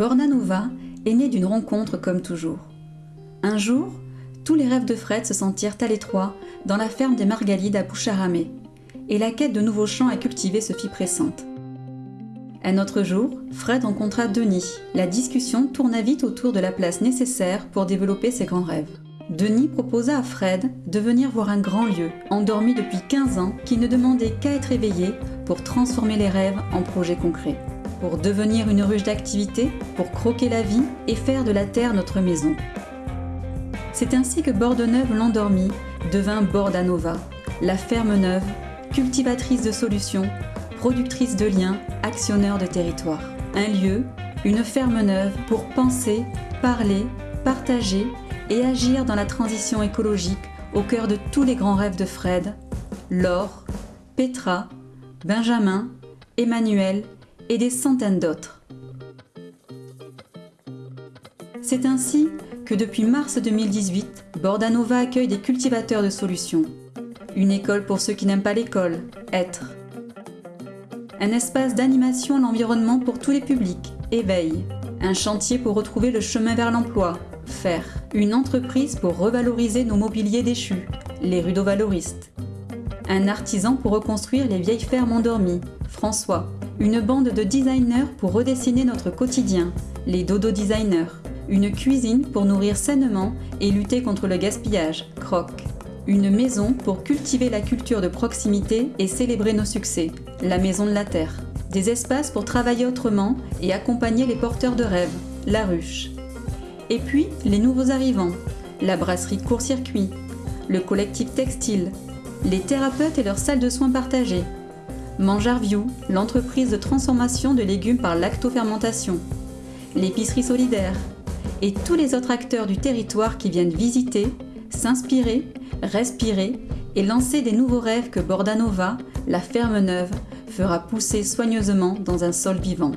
Bordanova est né d'une rencontre comme toujours. Un jour, tous les rêves de Fred se sentirent à l'étroit dans la ferme des Margalides à Boucharamé, et la quête de nouveaux champs à cultiver se fit pressante. Un autre jour, Fred rencontra Denis. La discussion tourna vite autour de la place nécessaire pour développer ses grands rêves. Denis proposa à Fred de venir voir un grand lieu, endormi depuis 15 ans, qui ne demandait qu'à être éveillé pour transformer les rêves en projets concrets. Pour devenir une ruche d'activité, pour croquer la vie et faire de la terre notre maison. C'est ainsi que Bordeneuve l'endormi devint Bordanova, la ferme neuve, cultivatrice de solutions, productrice de liens, actionneur de territoire. Un lieu, une ferme neuve pour penser, parler, partager et agir dans la transition écologique au cœur de tous les grands rêves de Fred, Laure, Petra, Benjamin, Emmanuel et des centaines d'autres. C'est ainsi que depuis mars 2018, Bordanova accueille des cultivateurs de solutions. Une école pour ceux qui n'aiment pas l'école, être. Un espace d'animation à l'environnement pour tous les publics, éveil. Un chantier pour retrouver le chemin vers l'emploi, faire. Une entreprise pour revaloriser nos mobiliers déchus, les rudovaloristes. Un artisan pour reconstruire les vieilles fermes endormies, François. Une bande de designers pour redessiner notre quotidien, les dodo designers. Une cuisine pour nourrir sainement et lutter contre le gaspillage, Croc. Une maison pour cultiver la culture de proximité et célébrer nos succès, la Maison de la Terre. Des espaces pour travailler autrement et accompagner les porteurs de rêves, la Ruche. Et puis, les nouveaux arrivants, la brasserie court-circuit, le collectif textile, les thérapeutes et leurs salles de soins partagées, Mangerview, l'entreprise de transformation de légumes par lactofermentation, l'épicerie solidaire, et tous les autres acteurs du territoire qui viennent visiter, s'inspirer, respirer et lancer des nouveaux rêves que Bordanova, la ferme neuve, fera pousser soigneusement dans un sol vivant.